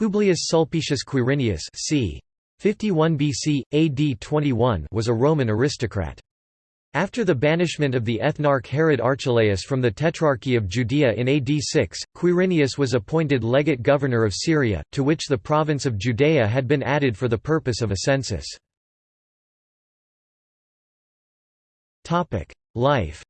Publius Sulpicius Quirinius c. 51 BC, AD 21 was a Roman aristocrat. After the banishment of the ethnarch Herod Archelaus from the Tetrarchy of Judea in AD 6, Quirinius was appointed legate governor of Syria, to which the province of Judea had been added for the purpose of a census. Life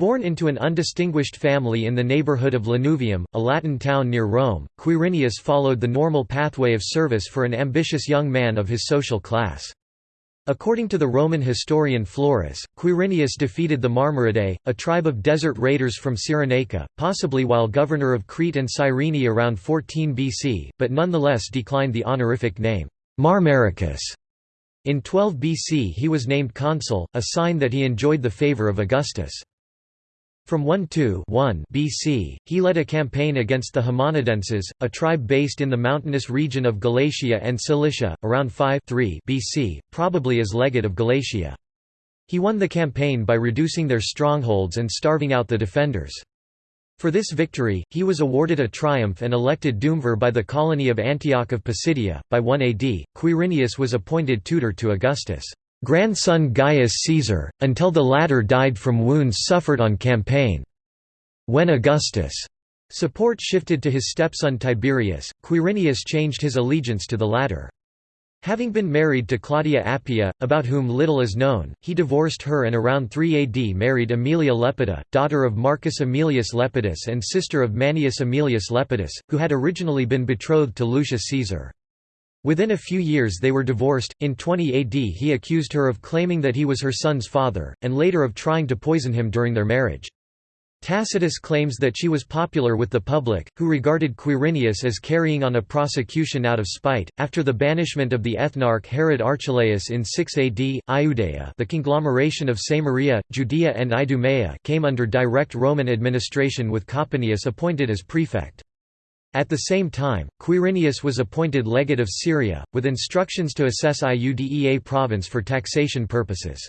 Born into an undistinguished family in the neighborhood of Lanuvium, a Latin town near Rome, Quirinius followed the normal pathway of service for an ambitious young man of his social class. According to the Roman historian Florus, Quirinius defeated the Marmaridae, a tribe of desert raiders from Cyrenaica, possibly while governor of Crete and Cyrene around 14 BC, but nonetheless declined the honorific name, Marmaricus. In 12 BC he was named consul, a sign that he enjoyed the favor of Augustus. From 1–1 BC, he led a campaign against the Homonadenses, a tribe based in the mountainous region of Galatia and Cilicia, around 5 BC, probably as legate of Galatia. He won the campaign by reducing their strongholds and starving out the defenders. For this victory, he was awarded a triumph and elected Duumvir by the colony of Antioch of Pisidia. By 1 AD, Quirinius was appointed tutor to Augustus grandson Gaius Caesar, until the latter died from wounds suffered on campaign. When Augustus' support shifted to his stepson Tiberius, Quirinius changed his allegiance to the latter. Having been married to Claudia Appia, about whom little is known, he divorced her and around 3 AD married Aemilia Lepida, daughter of Marcus Aemilius Lepidus and sister of Manius Aemilius Lepidus, who had originally been betrothed to Lucius Caesar. Within a few years they were divorced. In 20 AD, he accused her of claiming that he was her son's father, and later of trying to poison him during their marriage. Tacitus claims that she was popular with the public, who regarded Quirinius as carrying on a prosecution out of spite. After the banishment of the ethnarch Herod Archelaus in 6 AD, Iudea, the conglomeration of Samaria, Judea, and Idumea, came under direct Roman administration with Coponius appointed as prefect. At the same time, Quirinius was appointed legate of Syria, with instructions to assess Iudea province for taxation purposes.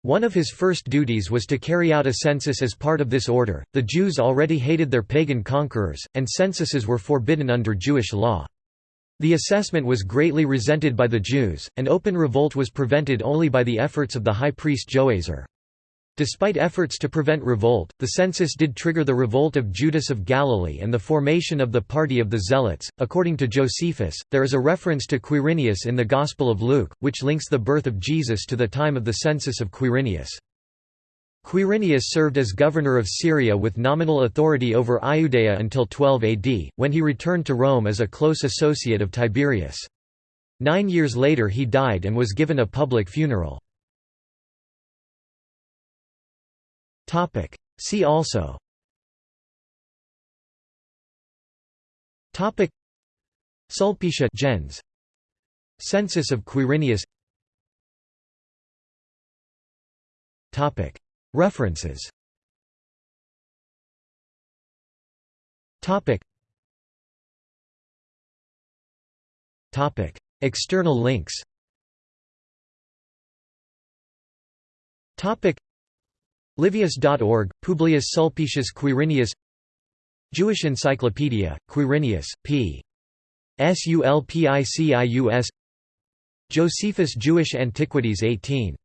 One of his first duties was to carry out a census as part of this order. The Jews already hated their pagan conquerors, and censuses were forbidden under Jewish law. The assessment was greatly resented by the Jews, and open revolt was prevented only by the efforts of the high priest Joazar. Despite efforts to prevent revolt, the census did trigger the revolt of Judas of Galilee and the formation of the Party of the Zealots. According to Josephus, there is a reference to Quirinius in the Gospel of Luke, which links the birth of Jesus to the time of the census of Quirinius. Quirinius served as governor of Syria with nominal authority over Iudea until 12 AD, when he returned to Rome as a close associate of Tiberius. Nine years later he died and was given a public funeral. Topic. See also. Topic. Sulpicia gens. Census of Quirinius. Topic. References. Topic. Topic. External links. Topic Livius.org, Publius Sulpicius Quirinius. Jewish Encyclopedia, Quirinius, p. Sulpicius Josephus Jewish Antiquities 18